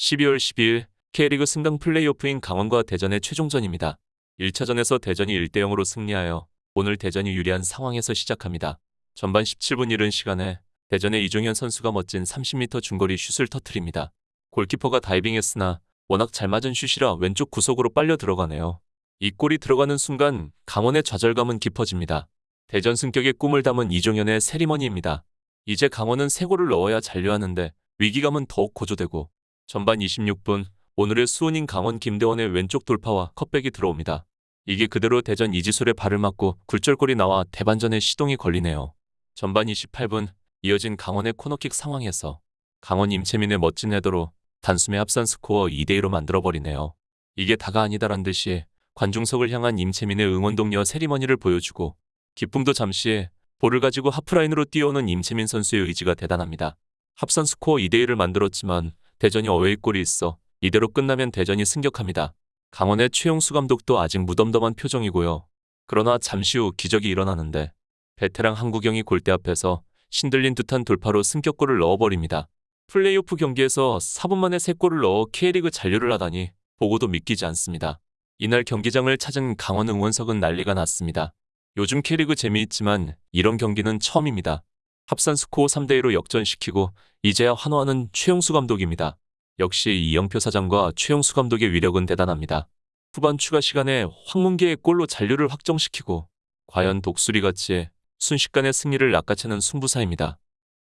12월 12일 K리그 승강 플레이오프인 강원과 대전의 최종전입니다. 1차전에서 대전이 1대0으로 승리하여 오늘 대전이 유리한 상황에서 시작합니다. 전반 17분 이른 시간에 대전의 이종현 선수가 멋진 30m 중거리 슛을 터트립니다. 골키퍼가 다이빙했으나 워낙 잘 맞은 슛이라 왼쪽 구석으로 빨려 들어가네요. 이 골이 들어가는 순간 강원의 좌절감은 깊어집니다. 대전 승격의 꿈을 담은 이종현의 세리머니입니다. 이제 강원은 세 골을 넣어야 잔류하는데 위기감은 더욱 고조되고 전반 26분 오늘의 수원인 강원 김대원의 왼쪽 돌파와 컵백이 들어옵니다. 이게 그대로 대전 이지솔의 발을 맞고 굴절골이 나와 대반전의 시동이 걸리네요. 전반 28분 이어진 강원의 코너킥 상황에서 강원 임채민의 멋진 헤더로 단숨에 합산 스코어 2대2로 만들어버리네요. 이게 다가 아니다란 듯이 관중석을 향한 임채민의 응원 동료 세리머니를 보여주고 기쁨도 잠시 볼을 가지고 하프라인으로 뛰어오는 임채민 선수의 의지가 대단합니다. 합산 스코어 2대1을 만들었지만 대전이 어웨이골이 있어 이대로 끝나면 대전이 승격합니다. 강원의 최용수 감독도 아직 무덤덤한 표정이고요. 그러나 잠시 후 기적이 일어나는데 베테랑 한국영이 골대 앞에서 신들린 듯한 돌파로 승격골을 넣어버립니다. 플레이오프 경기에서 4분 만에 3골을 넣어 K리그 잔류를 하다니 보고도 믿기지 않습니다. 이날 경기장을 찾은 강원 응원석은 난리가 났습니다. 요즘 K리그 재미있지만 이런 경기는 처음입니다. 합산 스코어 3대2로 역전시키고 이제야 환호하는 최용수 감독입니다. 역시 이영표 사장과 최용수 감독의 위력은 대단합니다. 후반 추가 시간에 황문기의 골로 잔류를 확정시키고 과연 독수리같이 순식간에 승리를 낚아채는 승부사입니다.